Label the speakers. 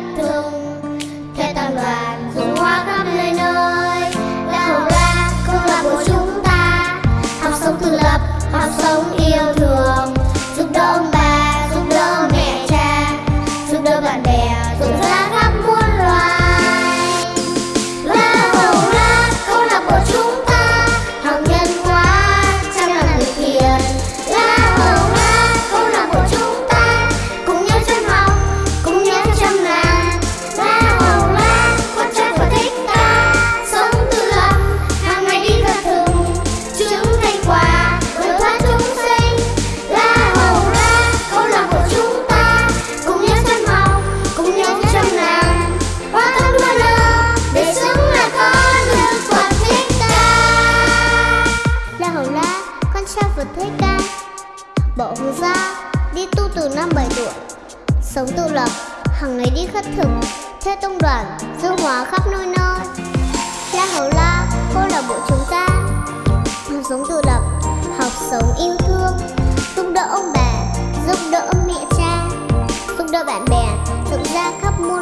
Speaker 1: don't sao vừa thấy ca Bỏ hú gia đi tu từ năm 7 tuổi. Sống tự lập, hàng ngày đi khất thực. Theo tông đoàn, dư hóa khắp nơi nơi. La Hầu La, cô là bộ chúng ta sống tự lập, học sống yêu thương. Giúp đỡ ông bà, giúp đỡ mẹ cha. Giúp đỡ bạn bè, dựng ra khắp muôn